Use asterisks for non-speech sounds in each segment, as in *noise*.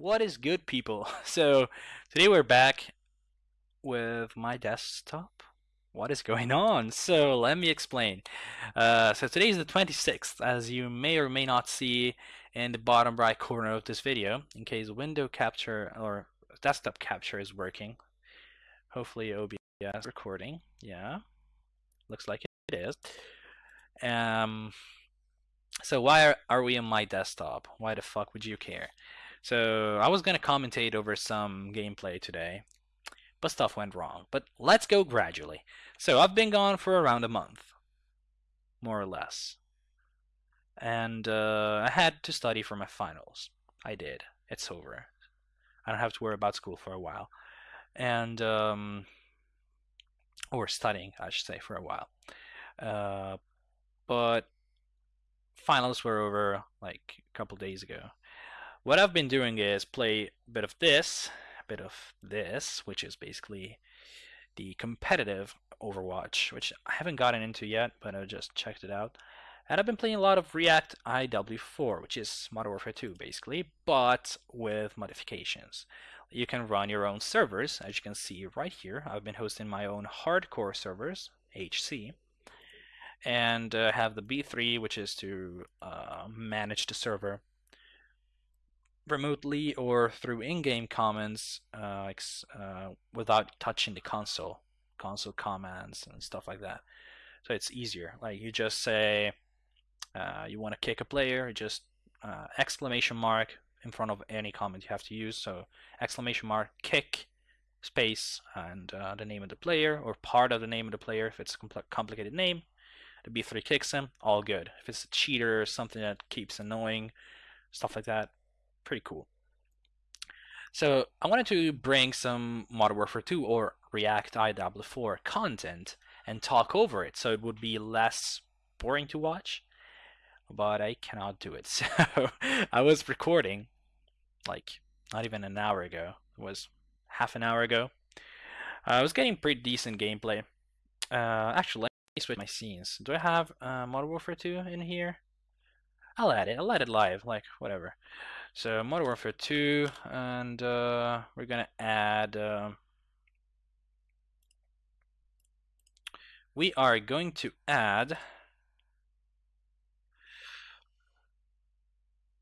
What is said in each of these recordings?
What is good, people? *laughs* So, today we're back with my desktop. What is going on? So, let me explain. Uh, so, today is the 26th, as you may or may not see in the bottom right corner of this video, in case window capture or desktop capture is working. Hopefully, OBS recording. Yeah, looks like it is. Um, so why are, are we on my desktop? Why the fuck would you care? So I was gonna commentate over some gameplay today, but stuff went wrong. But let's go gradually. So I've been gone for around a month, more or less, and uh, I had to study for my finals. I did. It's over. I don't have to worry about school for a while, and um, or studying, I should say, for a while. Uh, but finals were over like a couple days ago. What I've been doing is play a bit of this, a bit of this, which is basically the competitive Overwatch, which I haven't gotten into yet, but I just checked it out. And I've been playing a lot of React IW4, which is Modern Warfare 2 basically, but with modifications. You can run your own servers, as you can see right here. I've been hosting my own hardcore servers, HC, and uh, have the B3, which is to uh, manage the server remotely or through in-game commands uh, uh, without touching the console, console commands and stuff like that. So it's easier. Like you just say uh, you want to kick a player, just uh, exclamation mark in front of any comment you have to use. So exclamation mark kick space and uh, the name of the player or part of the name of the player if it's a compl complicated name. The B3 kicks him, all good. If it's a cheater or something that keeps annoying, stuff like that, pretty cool. So I wanted to bring some Modern Warfare 2 or React IW4 content and talk over it so it would be less boring to watch, but I cannot do it. *laughs* So I was recording like not even an hour ago. It was half an hour ago. Uh, I was getting pretty decent gameplay. Uh, actually, let me switch my scenes. Do I have uh, Modern Warfare 2 in here? I'll add it. I'll add it live, like whatever. So Modern Warfare 2, and uh, we're gonna add. Uh, we are going to add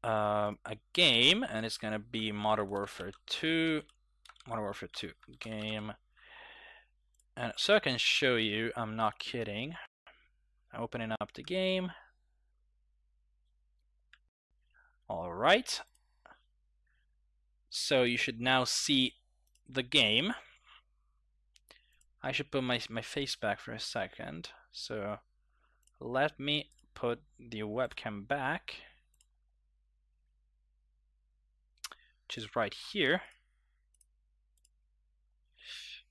um, a game, and it's gonna be Modern Warfare 2. Modern Warfare 2 game. And so I can show you, I'm not kidding. I'm opening up the game. All right. So you should now see the game. I should put my, my face back for a second. So let me put the webcam back, which is right here.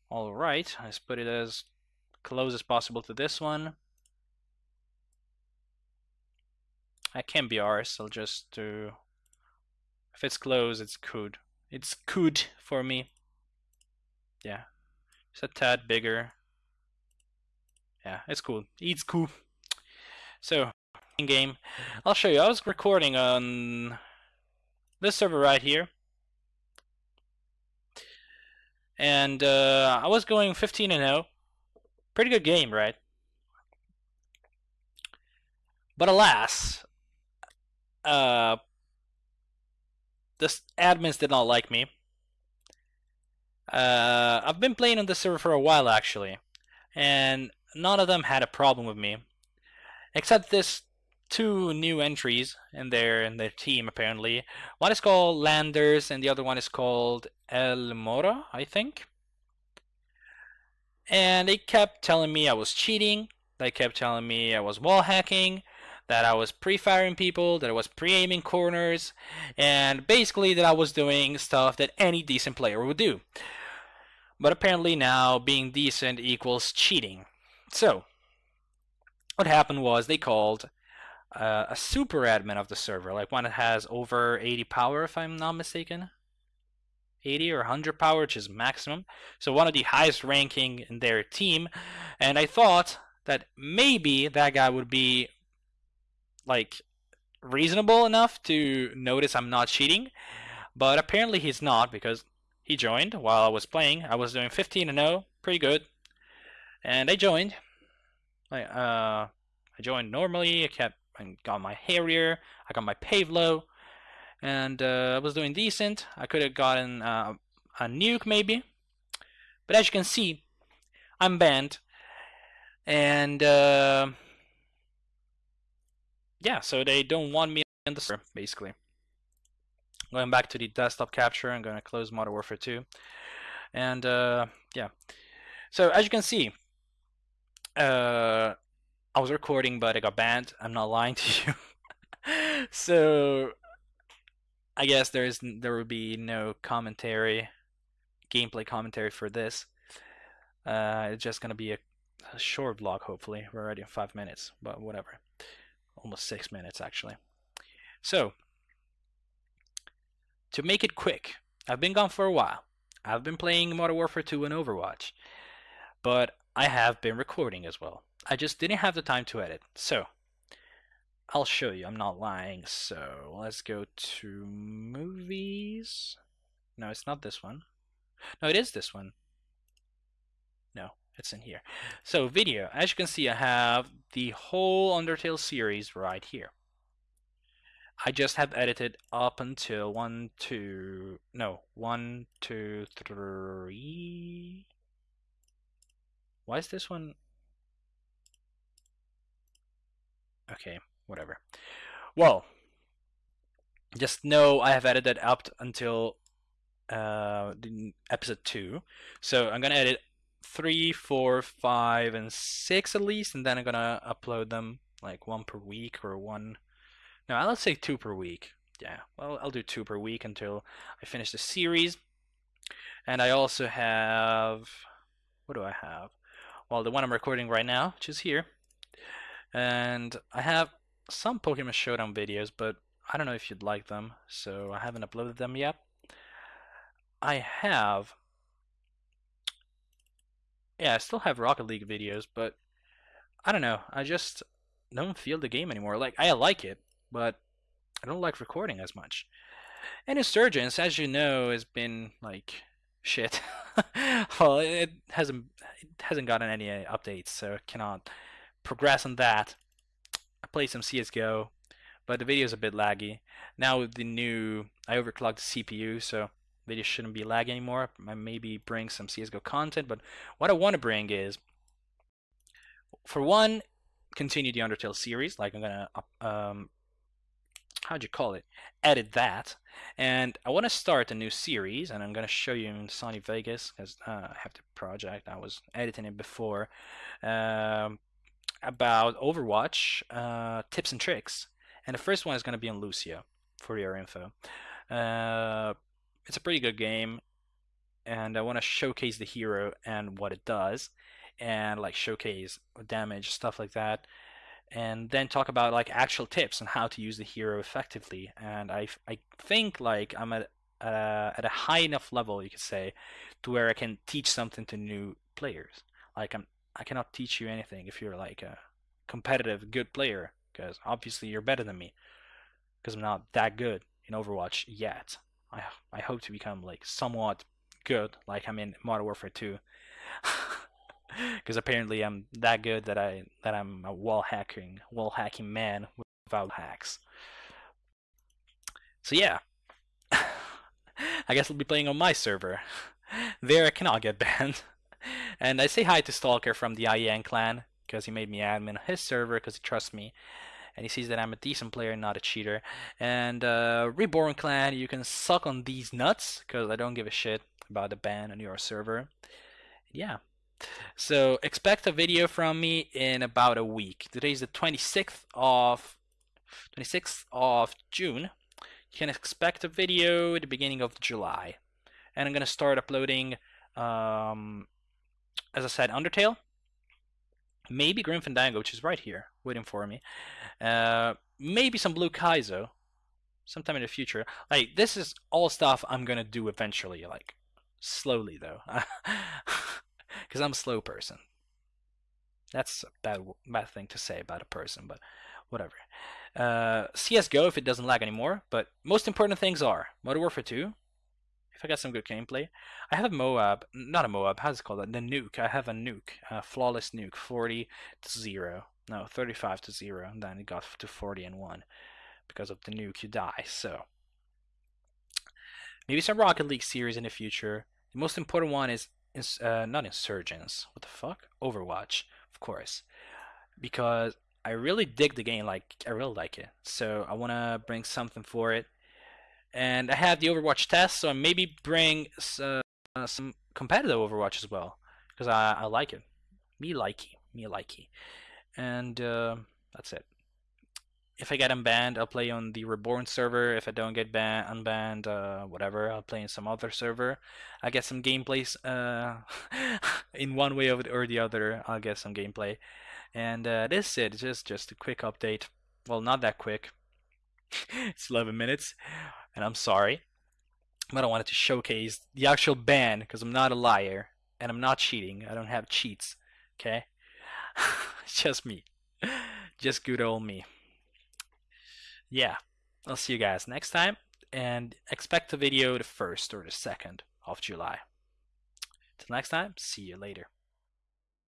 All right, let's put it as close as possible to this one. I can be ours. I'll just do. If it's close, it's good. It's good for me. Yeah, it's a tad bigger. Yeah, it's cool. It's cool. So, in game, I'll show you. I was recording on this server right here. And uh, I was going 15 and 0. Pretty good game, right? But alas, uh, the admins did not like me. Uh, I've been playing on the server for a while actually, and none of them had a problem with me, except this two new entries in their in their team apparently. One is called Landers, and the other one is called El Mora, I think. And they kept telling me I was cheating. They kept telling me I was wall hacking that I was pre-firing people, that I was pre-aiming corners, and basically that I was doing stuff that any decent player would do. But apparently now being decent equals cheating. So, what happened was they called uh, a super admin of the server, like one that has over 80 power if I'm not mistaken. 80 or 100 power, which is maximum. So one of the highest ranking in their team. And I thought that maybe that guy would be like reasonable enough to notice I'm not cheating. But apparently he's not because he joined while I was playing. I was doing 15 and 0, pretty good. And I joined. I uh I joined normally. I kept I got my Harrier. I got my Pave Low, and uh, I was doing decent. I could have gotten uh, a nuke maybe, but as you can see, I'm banned, and uh, yeah, so they don't want me in the server basically. Going back to the desktop capture, I'm going to close Modern Warfare 2, and uh, yeah. So as you can see, uh, I was recording, but I got banned. I'm not lying to you. *laughs* so I guess there's there will be no commentary, gameplay commentary for this. Uh, it's just gonna be a, a short vlog. Hopefully, we're already in five minutes, but whatever. Almost six minutes actually. So to make it quick, I've been gone for a while. I've been playing Modern Warfare 2 and Overwatch, but I have been recording as well. I just didn't have the time to edit. So, I'll show you. I'm not lying. So, let's go to movies. No, it's not this one. No, it is this one. No, it's in here. So, video. As you can see, I have the whole Undertale series right here. I just have edited up until one, two, no, one, two, three. Why is this one? Okay, whatever. Well, just know I have edited up until uh, episode two. So I'm gonna edit three, four, five, and six at least, and then I'm gonna upload them like one per week or one. No, let's say two per week. Yeah, well, I'll do two per week until I finish the series. And I also have. What do I have? Well, the one I'm recording right now, which is here. And I have some Pokemon Showdown videos, but I don't know if you'd like them, so I haven't uploaded them yet. I have. Yeah, I still have Rocket League videos, but I don't know. I just don't feel the game anymore. Like, I like it, but I don't like recording as much. And Insurgents, as you know, has been like shit. *laughs* well, it hasn't it hasn't gotten any uh, updates, so I cannot progress on that. I played some CS:GO, but the video is a bit laggy. Now with the new, I overclocked the CPU, so video shouldn't be laggy anymore. I maybe bring some CS:GO content, but what I want to bring is, for one, continue the Undertale series. Like I'm gonna um, how'd you call it edit that and I want to start a new series and I'm to show you in Sony Vegas because uh, I have the project I was editing it before um, about Overwatch uh, tips and tricks and the first one is going to be on Lucio for your info uh, it's a pretty good game and I want to showcase the hero and what it does and like showcase damage stuff like that and then talk about like actual tips on how to use the hero effectively. And I, I think like I'm at uh, at a high enough level, you could say, to where I can teach something to new players. Like I'm, I cannot teach you anything if you're like a competitive good player, because obviously you're better than me. Because I'm not that good in Overwatch yet. I I hope to become like somewhat good, like I'm in Modern Warfare 2. *laughs* because apparently I'm that good that I that I'm a wall hacking wall hacking man without hacks. So yeah, *laughs* I guess I'll be playing on my server. *laughs* There I cannot get banned. And I say hi to Stalker from the IEN clan because he made me admin his server because he trusts me and he sees that I'm a decent player, and not a cheater. And uh, Reborn Clan, you can suck on these nuts because I don't give a shit about the ban on your server. Yeah, so expect a video from me in about a week. Today is the 26th of 26th of June. You can expect a video at the beginning of July. And I'm gonna start uploading um, as I said, Undertale. Maybe Grim Fandango, which is right here, waiting for me. Uh, maybe some Blue Kaizo, sometime in the future. Like this is all stuff I'm gonna do eventually, like slowly though. *laughs* because I'm a slow person. That's a bad bad thing to say about a person, but whatever. Uh, CS:GO if it doesn't lag anymore. But most important things are Modern Warfare 2. If I get some good gameplay, I have a Moab, not a Moab. How's it called? The nuke. I have a nuke, a flawless nuke, 40 to zero. No, 35 to zero. And then it got to 40 and one because of the nuke. You die. So maybe some Rocket League series in the future. The most important one is uh, not Insurgents. What the fuck? Overwatch, of course, because I really dig the game. Like I really like it. So I want to bring something for it. And I have the Overwatch test, so I maybe bring uh, some competitive Overwatch as well because I, I like it. Me likey, me likey, and uh, that's it if I get unbanned, I'll play on the Reborn server. If I don't get banned, unbanned, uh, whatever, I'll play in some other server. I get some gameplays uh, *laughs* in one way or the other. I'll get some gameplay, and uh, this is it. Just just a quick update. Well, not that quick. *laughs* it's 11 minutes, and I'm sorry, but I wanted to showcase the actual ban because I'm not a liar and I'm not cheating. I don't have cheats. Okay, *laughs* just me, just good old me yeah, I'll see you guys next time and expect a video the 1st or the 2nd of July. Till next time, see you later.